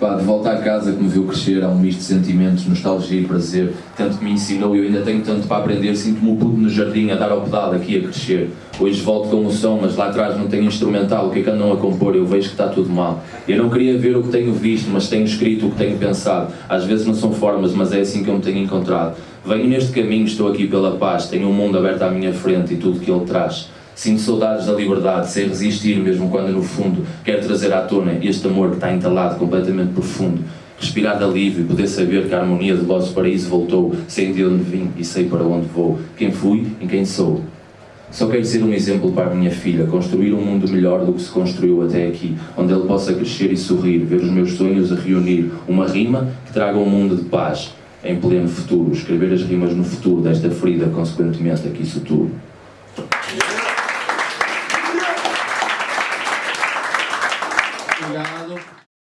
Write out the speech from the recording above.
Pá, de volta à casa que me viu crescer, há um misto de sentimentos, nostalgia e prazer. Tanto que me ensinou e eu ainda tenho tanto para aprender. Sinto-me o puto no jardim a dar ao pedal aqui a crescer. Hoje volto com o som, mas lá atrás não tenho instrumental. O que é que andam a compor? Eu vejo que está tudo mal. Eu não queria ver o que tenho visto, mas tenho escrito o que tenho pensado. Às vezes não são formas, mas é assim que eu me tenho encontrado. Venho neste caminho, estou aqui pela paz. Tenho um mundo aberto à minha frente e tudo que ele traz. Sinto saudades da liberdade, sei resistir mesmo quando no fundo quero trazer à tona este amor que está entalado completamente profundo. Respirar de alívio, poder saber que a harmonia do vosso paraíso voltou, sei de onde vim e sei para onde vou, quem fui e quem sou. Só quero ser um exemplo para a minha filha, construir um mundo melhor do que se construiu até aqui, onde ele possa crescer e sorrir, ver os meus sonhos a reunir, uma rima que traga um mundo de paz, em pleno futuro, escrever as rimas no futuro desta ferida, consequentemente aqui suturo. lado.